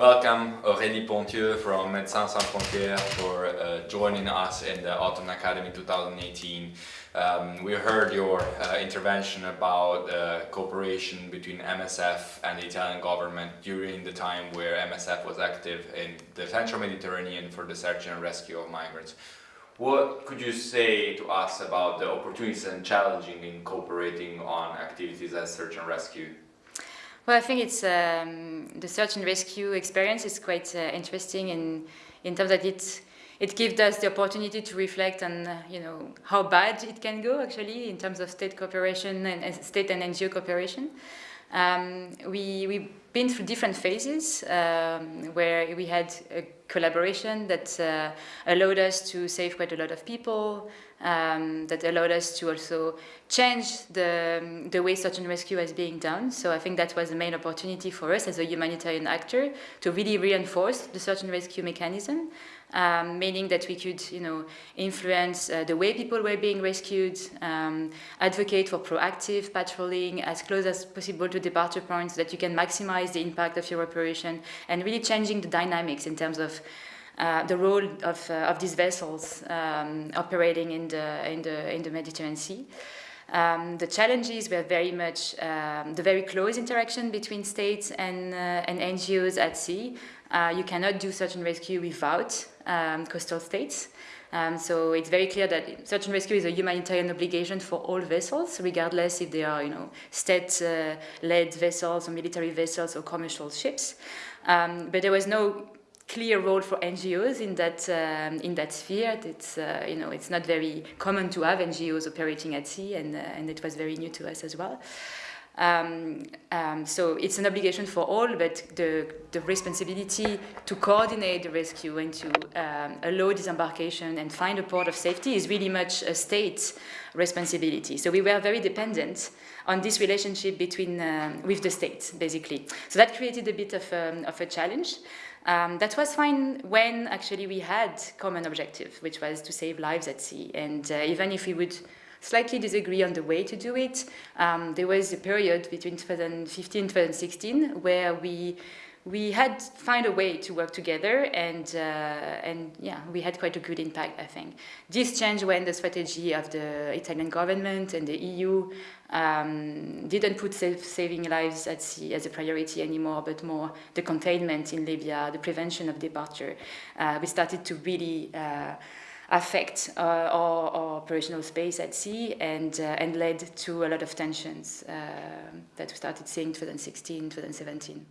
Welcome Aurélie Pontieux from Médecins Sans Frontières for uh, joining us in the Autumn Academy 2018. Um, we heard your uh, intervention about uh, cooperation between MSF and the Italian government during the time where MSF was active in the Central Mediterranean for the search and rescue of migrants. What could you say to us about the opportunities and challenges in cooperating on activities as search and rescue? Well, I think it's um, the search and rescue experience is quite uh, interesting in in terms that it it gives us the opportunity to reflect on uh, you know how bad it can go actually in terms of state cooperation and uh, state and NGO cooperation. Um, we we've been through different phases um, where we had a collaboration that uh, allowed us to save quite a lot of people, um, that allowed us to also change the, the way search and rescue is being done. So I think that was the main opportunity for us as a humanitarian actor to really reinforce the search and rescue mechanism, um, meaning that we could, you know, influence uh, the way people were being rescued, um, advocate for proactive patrolling as close as possible to departure points so that you can maximize the impact of your operation and really changing the dynamics in terms of uh, the role of, uh, of these vessels um, operating in the, in, the, in the Mediterranean Sea. Um, the challenges were very much um, the very close interaction between states and, uh, and NGOs at sea. Uh, you cannot do search and rescue without um, coastal states. Um, so it's very clear that search and rescue is a humanitarian obligation for all vessels, regardless if they are, you know, state-led uh, vessels or military vessels or commercial ships. Um, but there was no clear role for NGOs in that um, in that sphere. It's uh, you know it's not very common to have NGOs operating at sea, and uh, and it was very new to us as well. Um, um, so it's an obligation for all, but the, the responsibility to coordinate the rescue and to um, allow disembarkation and find a port of safety is really much a state responsibility. So we were very dependent on this relationship between um, with the state, basically. So that created a bit of, um, of a challenge. Um, that was fine when actually we had common objective, which was to save lives at sea. And uh, even if we would slightly disagree on the way to do it. Um, there was a period between 2015 and 2016 where we we had find a way to work together and uh, and yeah we had quite a good impact I think this changed when the strategy of the Italian government and the EU um, didn't put saving lives at sea as a priority anymore but more the containment in Libya the prevention of departure uh, we started to really uh, affect uh, our, our, operational space at sea and, uh, and led to a lot of tensions uh, that we started seeing 2016, 2017.